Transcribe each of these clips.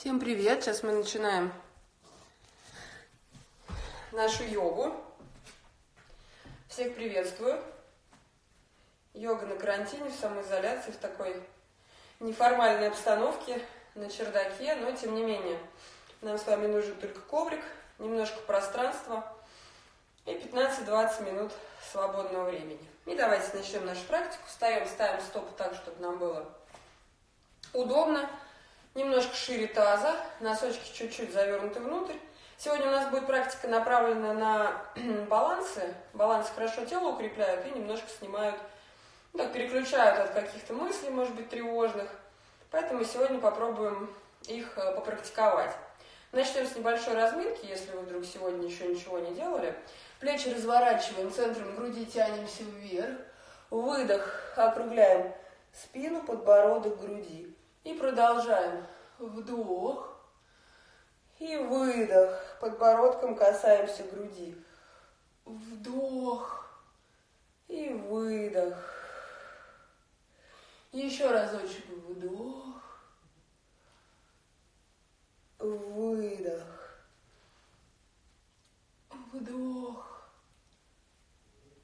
Всем привет! Сейчас мы начинаем нашу йогу. Всех приветствую. Йога на карантине, в самоизоляции, в такой неформальной обстановке на чердаке, но тем не менее нам с вами нужен только коврик, немножко пространства и 15-20 минут свободного времени. И давайте начнем нашу практику. Встаем, ставим стопы так, чтобы нам было удобно. Немножко шире таза, носочки чуть-чуть завернуты внутрь. Сегодня у нас будет практика направлена на балансы. Балансы хорошо тело укрепляют и немножко снимают, ну, так, переключают от каких-то мыслей, может быть, тревожных. Поэтому сегодня попробуем их э, попрактиковать. Начнем с небольшой разминки, если вы вдруг сегодня еще ничего не делали. Плечи разворачиваем, центром груди тянемся вверх. Выдох, округляем спину, подбородок, груди. И продолжаем. Вдох. И выдох. Подбородком касаемся груди. Вдох. И выдох. Еще разочек. Вдох. Выдох. Вдох.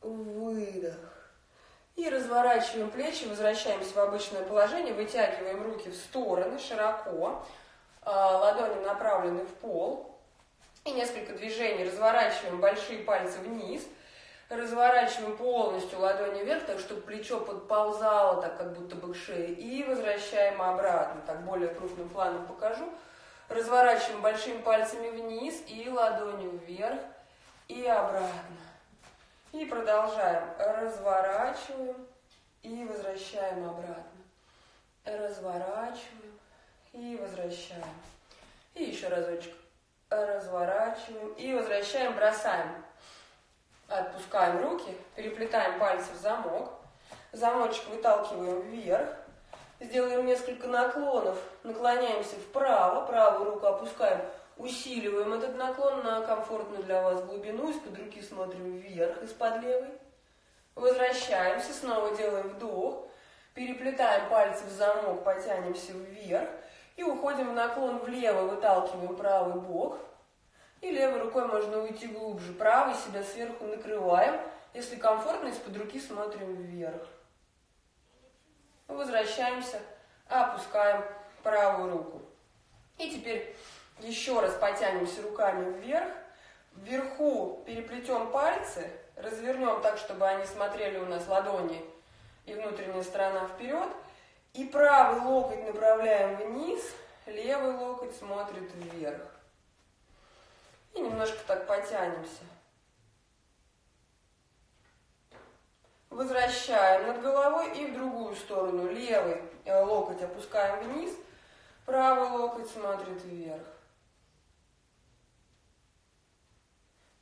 Выдох. И разворачиваем плечи, возвращаемся в обычное положение, вытягиваем руки в стороны широко, а, ладони направлены в пол. И несколько движений разворачиваем большие пальцы вниз, разворачиваем полностью ладони вверх, так чтобы плечо подползало, так как будто бы к шее, и возвращаем обратно, так более крупным планом покажу. Разворачиваем большими пальцами вниз и ладонью вверх и обратно. И продолжаем. Разворачиваем и возвращаем обратно. Разворачиваем и возвращаем. И еще разочек. Разворачиваем и возвращаем, бросаем. Отпускаем руки, переплетаем пальцы в замок. Замочек выталкиваем вверх. Сделаем несколько наклонов. Наклоняемся вправо, правую руку опускаем Усиливаем этот наклон на комфортную для вас глубину. Из-под руки смотрим вверх, из-под левой. Возвращаемся, снова делаем вдох. Переплетаем пальцы в замок, потянемся вверх. И уходим в наклон влево, выталкиваем правый бок. И левой рукой можно уйти глубже. Правой себя сверху накрываем. Если комфортно, из-под руки смотрим вверх. Возвращаемся, опускаем правую руку. И теперь еще раз потянемся руками вверх. Вверху переплетем пальцы, развернем так, чтобы они смотрели у нас ладони и внутренняя сторона вперед. И правый локоть направляем вниз, левый локоть смотрит вверх. И немножко так потянемся. Возвращаем над головой и в другую сторону. Левый э, локоть опускаем вниз, правый локоть смотрит вверх.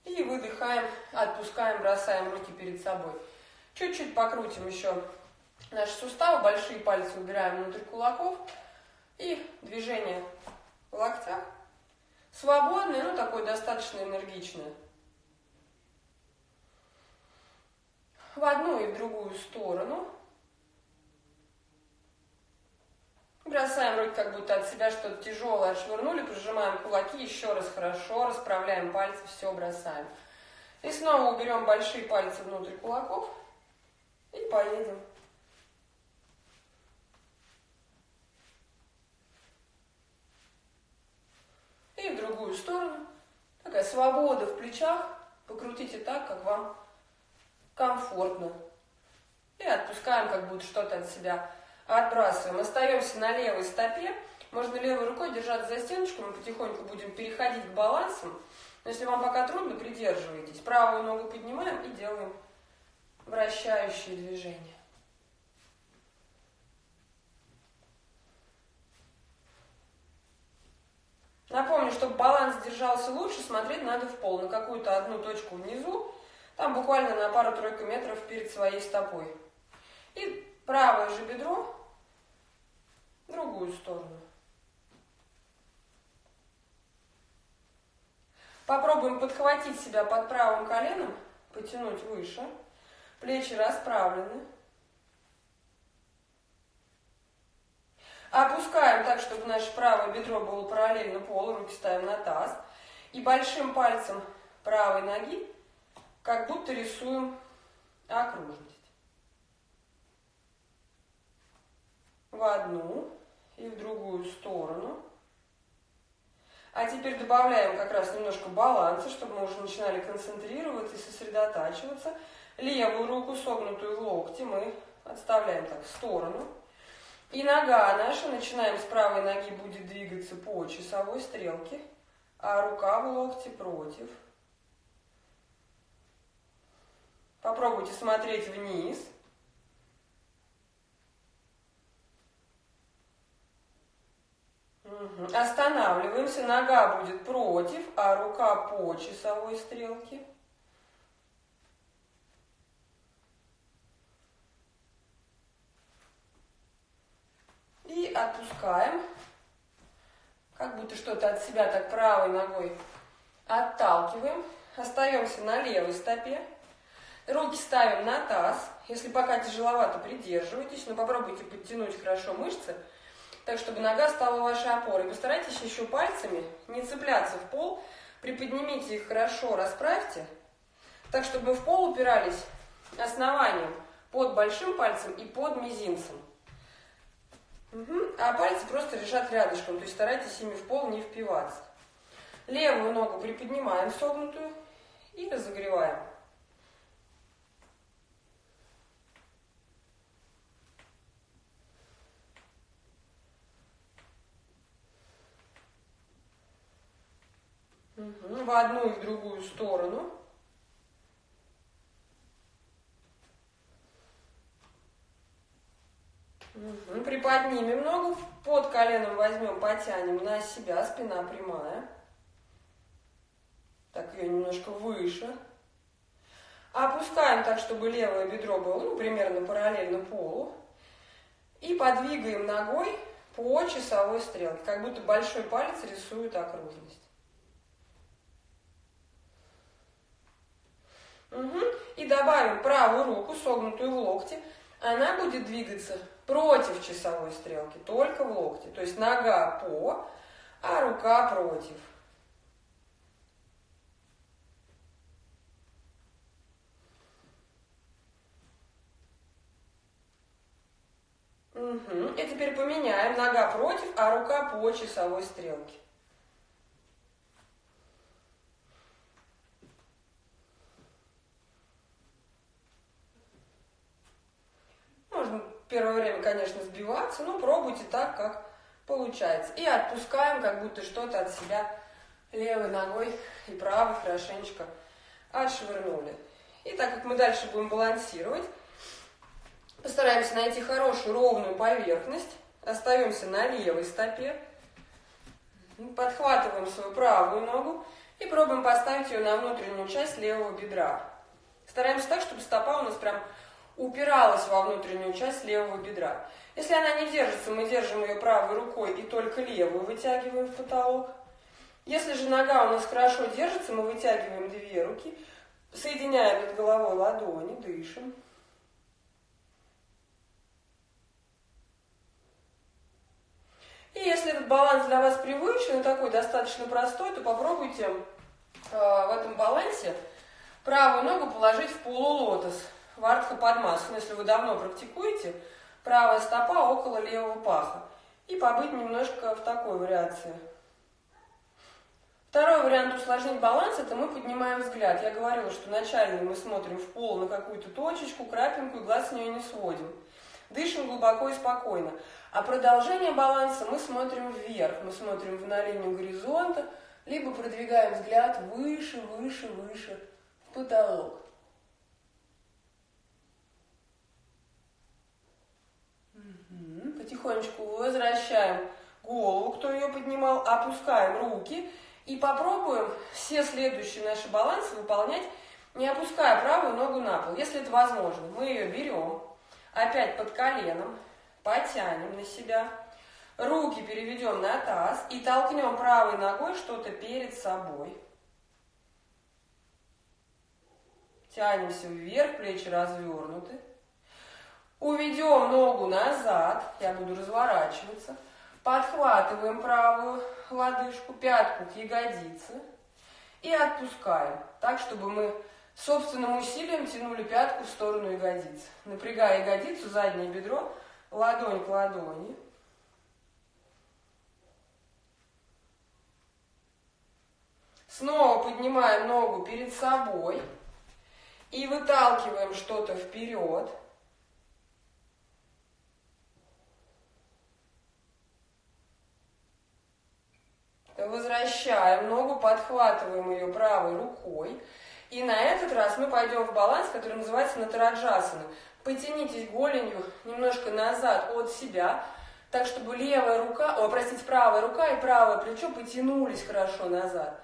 И выдыхаем, отпускаем, бросаем руки перед собой. Чуть-чуть покрутим еще наши суставы, большие пальцы убираем внутрь кулаков. И движение в локтях. Свободное, но такое достаточно энергичное. В одну и в другую сторону. Бросаем руки как будто от себя что-то тяжелое отшвырнули, прижимаем кулаки, еще раз хорошо, расправляем пальцы, все бросаем. И снова уберем большие пальцы внутрь кулаков и поедем. И в другую сторону. Такая свобода в плечах. Покрутите так, как вам комфортно. И отпускаем, как будто что-то от себя отбрасываем. Остаемся на левой стопе. Можно левой рукой держаться за стеночку, мы потихоньку будем переходить к балансам. Но если вам пока трудно, придерживайтесь. Правую ногу поднимаем и делаем вращающие движения. Напомню, чтобы баланс держался лучше, смотреть надо в пол, на какую-то одну точку внизу, там буквально на пару-тройку метров перед своей стопой. И правое же бедро другую сторону. Попробуем подхватить себя под правым коленом, потянуть выше. Плечи расправлены. Опускаем так, чтобы наше правое бедро было параллельно полу, руки ставим на таз. И большим пальцем правой ноги как будто рисуем окружность. В одну и в другую сторону. А теперь добавляем как раз немножко баланса, чтобы мы уже начинали концентрироваться и сосредотачиваться. Левую руку, согнутую в локте, мы отставляем так в сторону. И нога наша, начинаем с правой ноги, будет двигаться по часовой стрелке, а рука в локте против. Попробуйте смотреть вниз. Останавливаемся, нога будет против, а рука по часовой стрелке. И отпускаем, как будто что-то от себя так правой ногой отталкиваем. Остаемся на левой стопе. Руки ставим на таз. Если пока тяжеловато, придерживайтесь, но попробуйте подтянуть хорошо мышцы так, чтобы нога стала вашей опорой. Постарайтесь еще пальцами не цепляться в пол, приподнимите их хорошо, расправьте, так, чтобы в пол упирались основанием под большим пальцем и под мизинцем. Угу. А пальцы просто лежат рядышком, то есть старайтесь ими в пол не впиваться. Левую ногу приподнимаем согнутую и разогреваем. Угу. В одну и в другую сторону. Угу. Приподнимем ногу, под коленом возьмем, потянем на себя, спина прямая. Так, ее немножко выше. Опускаем так, чтобы левое бедро было ну, примерно параллельно полу. И подвигаем ногой по часовой стрелке, как будто большой палец рисует окружность. Угу. И добавим правую руку, согнутую в локте. Она будет двигаться против часовой стрелки, только в локте. То есть нога по, а рука против. Угу. И теперь поменяем. Нога против, а рука по часовой стрелке. Первое время, конечно, сбиваться, но пробуйте так, как получается. И отпускаем, как будто что-то от себя левой ногой и правой хорошенечко отшвырнули. И так как мы дальше будем балансировать, постараемся найти хорошую ровную поверхность. Остаемся на левой стопе. Подхватываем свою правую ногу и пробуем поставить ее на внутреннюю часть левого бедра. Стараемся так, чтобы стопа у нас прям упиралась во внутреннюю часть левого бедра. Если она не держится, мы держим ее правой рукой и только левую вытягиваем в потолок. Если же нога у нас хорошо держится, мы вытягиваем две руки, соединяем над головой ладони, дышим. И если этот баланс для вас привычный, такой достаточно простой, то попробуйте э, в этом балансе правую ногу положить в полулотос. Вардха Падмасана, если вы давно практикуете, правая стопа около левого паха. И побыть немножко в такой вариации. Второй вариант усложнить баланс, это мы поднимаем взгляд. Я говорила, что начально мы смотрим в пол на какую-то точечку, крапинку и глаз с нее не сводим. Дышим глубоко и спокойно. А продолжение баланса мы смотрим вверх, мы смотрим на линию горизонта, либо продвигаем взгляд выше, выше, выше в потолок. Потихонечку возвращаем голову, кто ее поднимал, опускаем руки и попробуем все следующие наши балансы выполнять, не опуская правую ногу на пол. Если это возможно, мы ее берем, опять под коленом, потянем на себя, руки переведем на таз и толкнем правой ногой что-то перед собой. Тянемся вверх, плечи развернуты. Уведем ногу назад, я буду разворачиваться. Подхватываем правую лодыжку, пятку к ягодице и отпускаем, так, чтобы мы собственным усилием тянули пятку в сторону ягодиц. Напрягая ягодицу, заднее бедро, ладонь к ладони. Снова поднимаем ногу перед собой и выталкиваем что-то вперед. Возвращаем ногу, подхватываем ее правой рукой. И на этот раз мы пойдем в баланс, который называется натараджасана. Потянитесь голенью немножко назад от себя, так чтобы левая рука, о, простите, правая рука и правое плечо потянулись хорошо назад.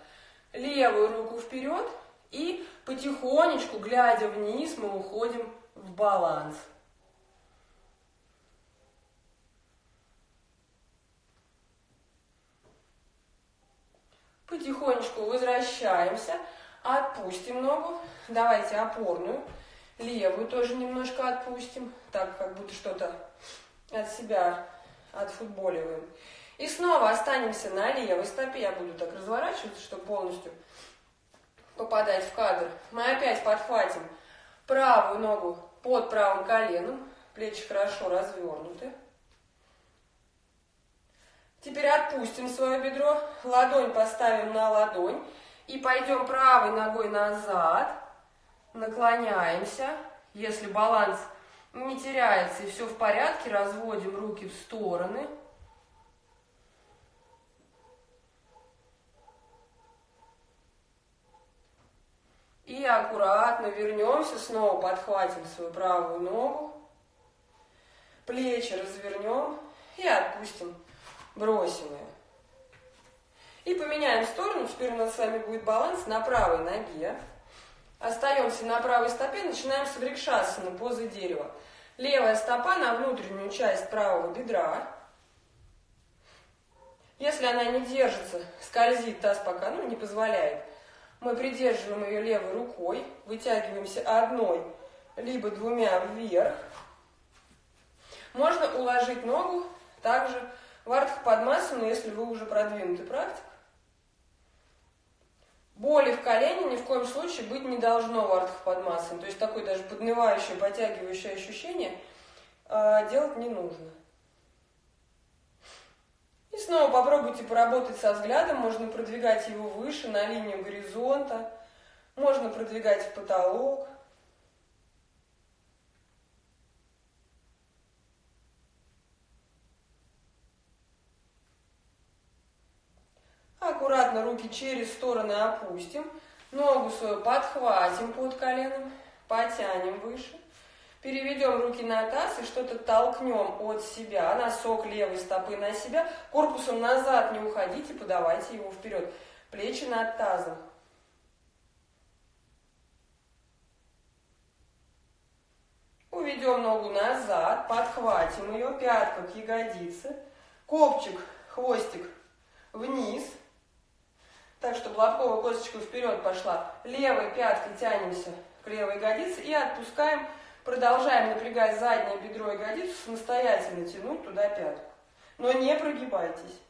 Левую руку вперед и потихонечку, глядя вниз, мы уходим в баланс. Потихонечку возвращаемся, отпустим ногу, давайте опорную, левую тоже немножко отпустим, так как будто что-то от себя отфутболиваем. И снова останемся на левой стопе, я буду так разворачиваться, чтобы полностью попадать в кадр. Мы опять подхватим правую ногу под правым коленом, плечи хорошо развернуты. Теперь отпустим свое бедро, ладонь поставим на ладонь и пойдем правой ногой назад, наклоняемся. Если баланс не теряется и все в порядке, разводим руки в стороны. И аккуратно вернемся, снова подхватим свою правую ногу, плечи развернем и отпустим бросим ее. И поменяем сторону, теперь у нас с вами будет баланс на правой ноге. Остаемся на правой стопе, начинаем с врикшасаны, позы дерева. Левая стопа на внутреннюю часть правого бедра. Если она не держится, скользит таз пока, ну, не позволяет, мы придерживаем ее левой рукой, вытягиваемся одной, либо двумя вверх. Можно уложить ногу также в Артхападмасану, если вы уже продвинутый практик, боли в колене ни в коем случае быть не должно в Артхападмасане. То есть такое даже поднывающее, подтягивающее ощущение э, делать не нужно. И снова попробуйте поработать со взглядом. Можно продвигать его выше, на линию горизонта. Можно продвигать в потолок. Аккуратно руки через стороны опустим. Ногу свою подхватим под коленом, потянем выше. Переведем руки на таз и что-то толкнем от себя, носок левой стопы на себя. Корпусом назад не уходите, подавайте его вперед. Плечи над тазом. Уведем ногу назад, подхватим ее, пятка к ягодице, копчик, хвостик вниз – так, чтобы лобковая косточка вперед пошла. Левой пяткой тянемся к левой ягодице и отпускаем. Продолжаем напрягать заднее бедро и ягодицу, самостоятельно тянуть туда пятку. Но не прогибайтесь.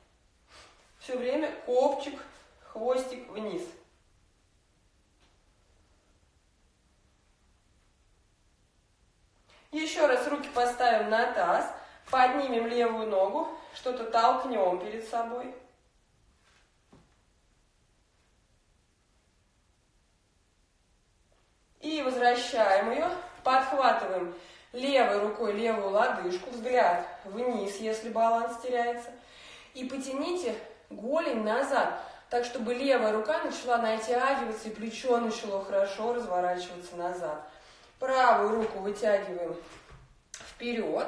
Все время копчик, хвостик вниз. Еще раз руки поставим на таз, поднимем левую ногу, что-то толкнем перед собой. Возвращаем ее, подхватываем левой рукой левую лодыжку, взгляд вниз, если баланс теряется. И потяните голень назад, так чтобы левая рука начала натягиваться и плечо начало хорошо разворачиваться назад. Правую руку вытягиваем вперед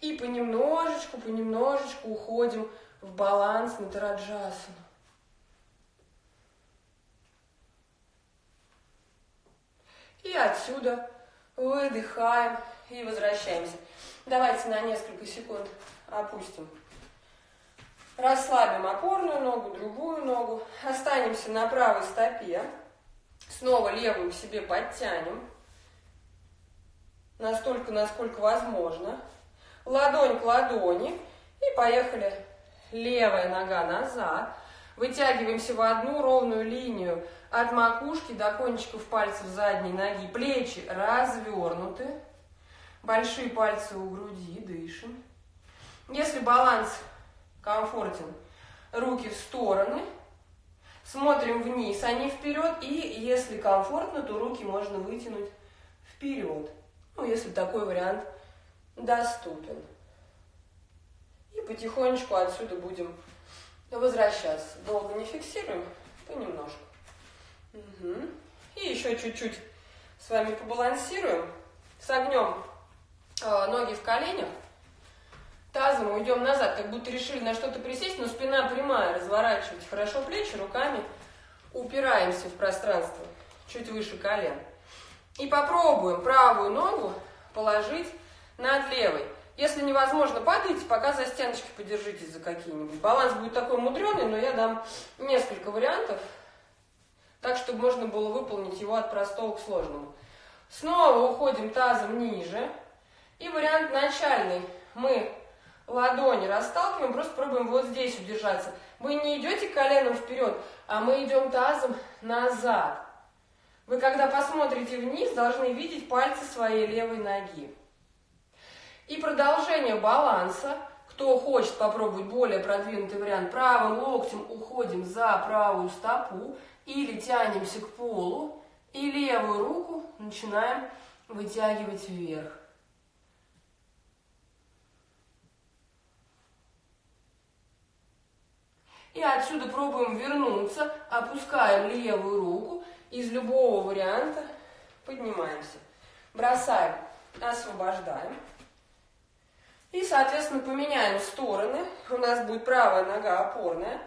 и понемножечку, понемножечку уходим в баланс на тараджасану. И отсюда выдыхаем и возвращаемся. Давайте на несколько секунд опустим. Расслабим опорную ногу, другую ногу. Останемся на правой стопе. Снова левую к себе подтянем. настолько, насколько возможно. Ладонь к ладони. И поехали. Левая нога назад. Вытягиваемся в одну ровную линию от макушки до кончиков пальцев задней ноги. Плечи развернуты. Большие пальцы у груди. Дышим. Если баланс комфортен, руки в стороны. Смотрим вниз, а не вперед. И если комфортно, то руки можно вытянуть вперед. Ну, если такой вариант доступен. И потихонечку отсюда будем возвращаться. Долго не фиксируем, понемножку. И еще чуть-чуть с вами побалансируем. Согнем э, ноги в коленях. Тазом уйдем назад, как будто решили на что-то присесть, но спина прямая, разворачивать хорошо плечи, руками упираемся в пространство, чуть выше колен. И попробуем правую ногу положить над левой. Если невозможно, падайте, пока за стеночки подержитесь за какие-нибудь. Баланс будет такой мудреный, но я дам несколько вариантов, так, чтобы можно было выполнить его от простого к сложному. Снова уходим тазом ниже. И вариант начальный. Мы ладони расталкиваем, просто пробуем вот здесь удержаться. Вы не идете коленом вперед, а мы идем тазом назад. Вы, когда посмотрите вниз, должны видеть пальцы своей левой ноги. И продолжение баланса. Кто хочет попробовать более продвинутый вариант, правым локтем уходим за правую стопу или тянемся к полу, и левую руку начинаем вытягивать вверх. И отсюда пробуем вернуться, опускаем левую руку, из любого варианта поднимаемся. Бросаем, освобождаем. И, соответственно, поменяем стороны. У нас будет правая нога опорная.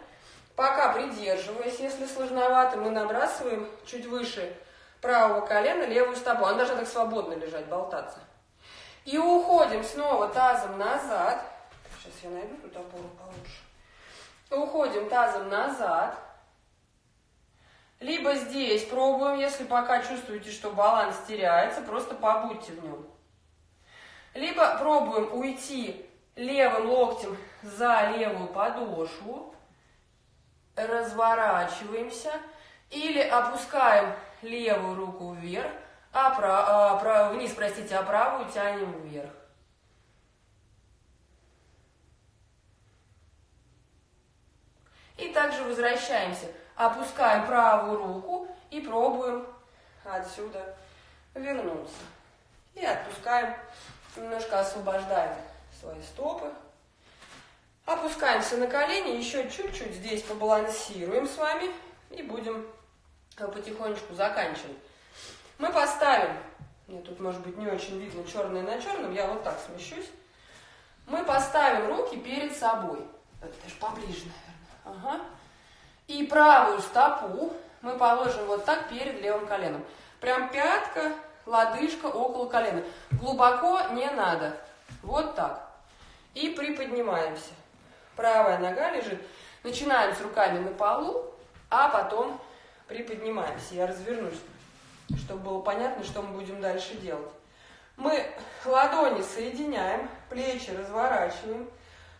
Пока придерживаясь, если сложновато, мы набрасываем чуть выше правого колена левую стопу. Она должна так свободно лежать, болтаться. И уходим снова тазом назад. Сейчас я найду тут опору получше. Уходим тазом назад. Либо здесь пробуем, если пока чувствуете, что баланс теряется, просто побудьте в нем. Либо пробуем уйти левым локтем за левую подошву, разворачиваемся, или опускаем левую руку вверх, а, прав, а прав, вниз, простите, а правую тянем вверх. И также возвращаемся, опускаем правую руку и пробуем отсюда вернуться. И отпускаем, немножко освобождаем свои стопы. Опускаемся на колени, еще чуть-чуть здесь побалансируем с вами и будем потихонечку заканчивать. Мы поставим, мне тут может быть не очень видно черное на черном, я вот так смещусь. Мы поставим руки перед собой. Это даже поближе, наверное. Ага. И правую стопу мы положим вот так перед левым коленом. Прям пятка, лодыжка около колена. Глубоко не надо. Вот так. И приподнимаемся. Правая нога лежит. Начинаем с руками на полу, а потом приподнимаемся. Я развернусь, чтобы было понятно, что мы будем дальше делать. Мы ладони соединяем, плечи разворачиваем.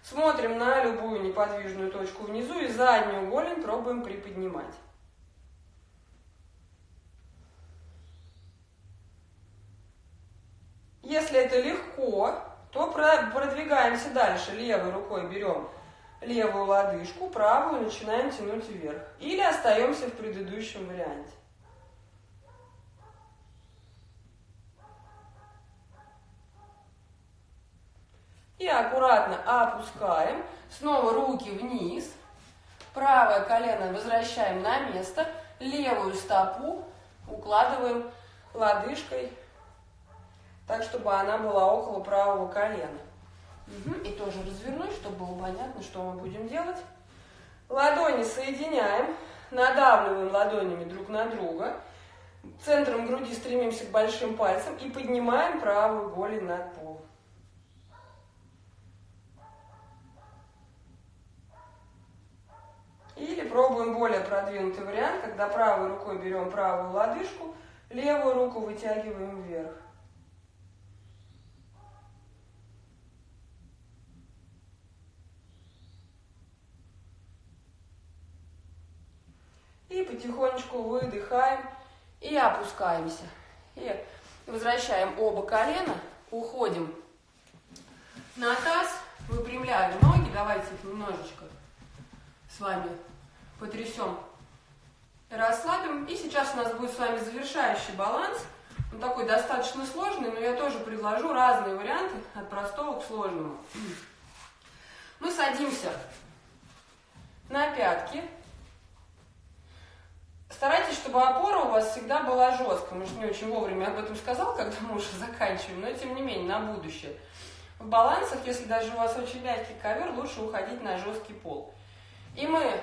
Смотрим на любую неподвижную точку внизу и заднюю голень пробуем приподнимать. Если это легко, то продвигаемся дальше. Левой рукой берем левую лодыжку, правую начинаем тянуть вверх. Или остаемся в предыдущем варианте. И аккуратно опускаем. Снова руки вниз. Правое колено возвращаем на место. Левую стопу укладываем лодыжкой, так, чтобы она была около правого колена. И тоже развернуть, чтобы было понятно, что мы будем делать. Ладони соединяем, надавливаем ладонями друг на друга. Центром груди стремимся к большим пальцам и поднимаем правую голень над пол. Или пробуем более продвинутый вариант, когда правой рукой берем правую лодыжку, левую руку вытягиваем вверх. И потихонечку выдыхаем и опускаемся. И возвращаем оба колена, уходим на таз, выпрямляем ноги. Давайте их немножечко с вами потрясем, расслабим. И сейчас у нас будет с вами завершающий баланс. Он такой достаточно сложный, но я тоже предложу разные варианты от простого к сложному. Мы садимся на пятки. Старайтесь, чтобы опора у вас всегда была жесткая. Может, не очень вовремя об этом сказал, когда мы уже заканчиваем, но тем не менее, на будущее. В балансах, если даже у вас очень мягкий ковер, лучше уходить на жесткий пол. И мы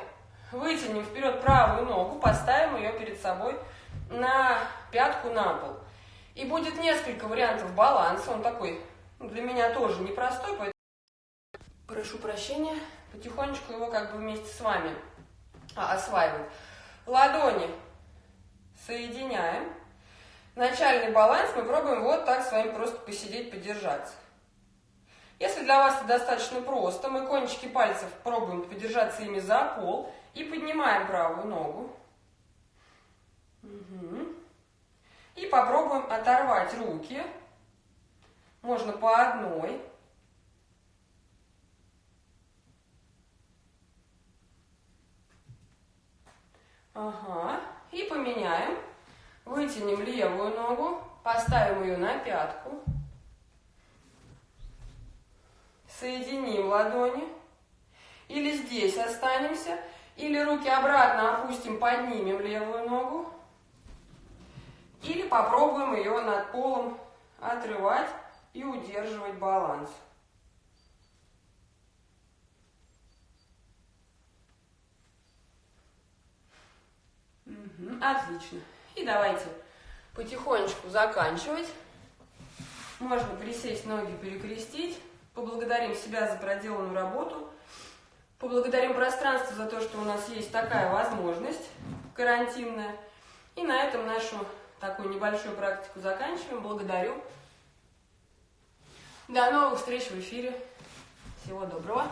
вытянем вперед правую ногу, поставим ее перед собой на пятку на пол. И будет несколько вариантов баланса. Он такой для меня тоже непростой, поэтому прошу прощения, потихонечку его как бы вместе с вами а, осваивать. Ладони соединяем. Начальный баланс мы пробуем вот так с вами просто посидеть, подержаться. Если для вас это достаточно просто, мы кончики пальцев пробуем подержаться ими за пол и поднимаем правую ногу. Угу. И попробуем оторвать руки. Можно по одной. Ага. И поменяем. Вытянем левую ногу, поставим ее на пятку. Соединим ладони. Или здесь останемся. Или руки обратно опустим, поднимем левую ногу. Или попробуем ее над полом отрывать и удерживать баланс. Отлично. И давайте потихонечку заканчивать. Можно присесть, ноги перекрестить. Поблагодарим себя за проделанную работу. Поблагодарим пространство за то, что у нас есть такая возможность карантинная. И на этом нашу такую небольшую практику заканчиваем. Благодарю. До новых встреч в эфире. Всего доброго.